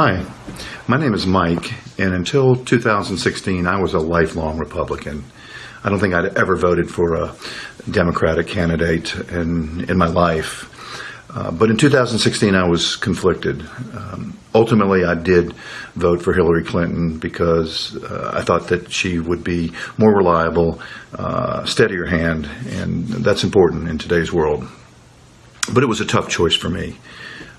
Hi, my name is Mike, and until 2016, I was a lifelong Republican. I don't think I'd ever voted for a Democratic candidate in, in my life. Uh, but in 2016, I was conflicted. Um, ultimately, I did vote for Hillary Clinton because uh, I thought that she would be more reliable, uh, steadier hand, and that's important in today's world. But it was a tough choice for me.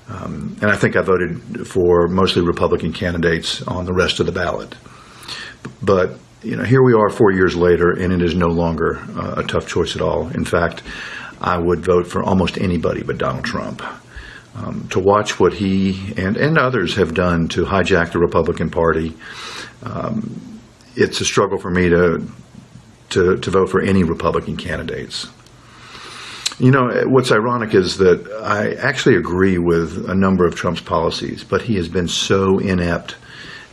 Um, and I think I voted for mostly Republican candidates on the rest of the ballot. But you know, here we are four years later, and it is no longer uh, a tough choice at all. In fact, I would vote for almost anybody but Donald Trump. Um, to watch what he and, and others have done to hijack the Republican Party, um, it's a struggle for me to, to, to vote for any Republican candidates. You know, what's ironic is that I actually agree with a number of Trump's policies, but he has been so inept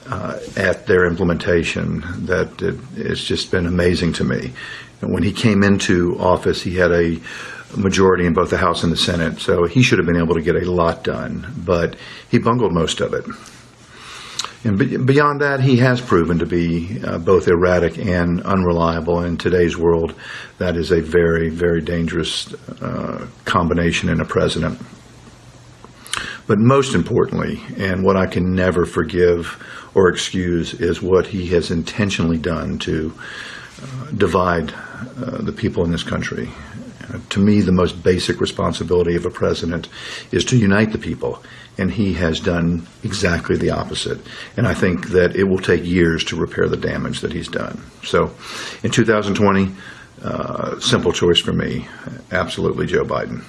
uh, at their implementation that it, it's just been amazing to me. And when he came into office, he had a majority in both the House and the Senate, so he should have been able to get a lot done, but he bungled most of it. And beyond that, he has proven to be uh, both erratic and unreliable. In today's world, that is a very, very dangerous uh, combination in a president. But most importantly, and what I can never forgive or excuse, is what he has intentionally done to uh, divide uh, the people in this country. To me, the most basic responsibility of a president is to unite the people, and he has done exactly the opposite. And I think that it will take years to repair the damage that he's done. So, in 2020, uh, simple choice for me, absolutely Joe Biden.